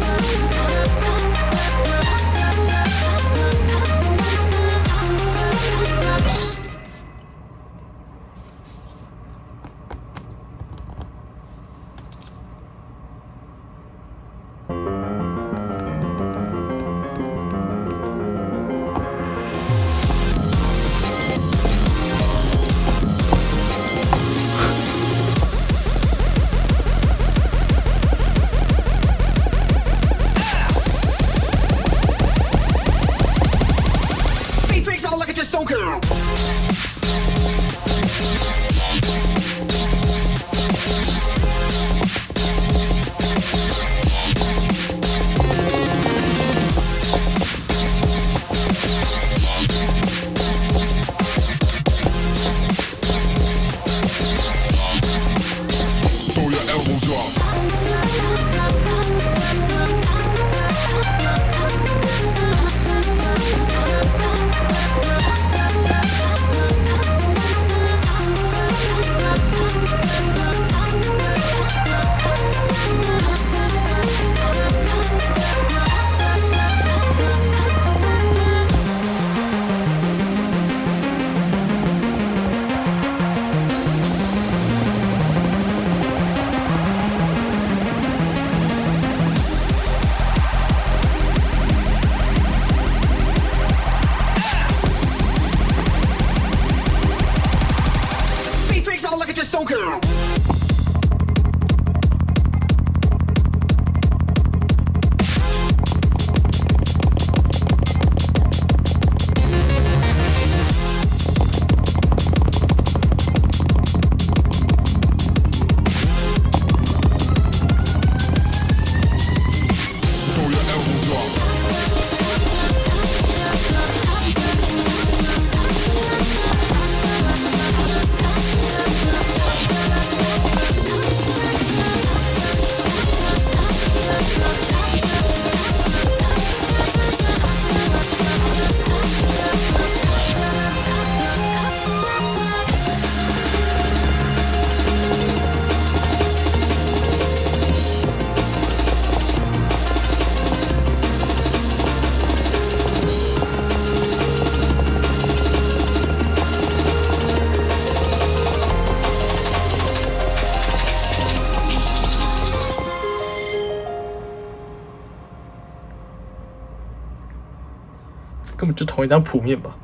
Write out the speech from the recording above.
Thank Girl. 根本就同一张谱面吧。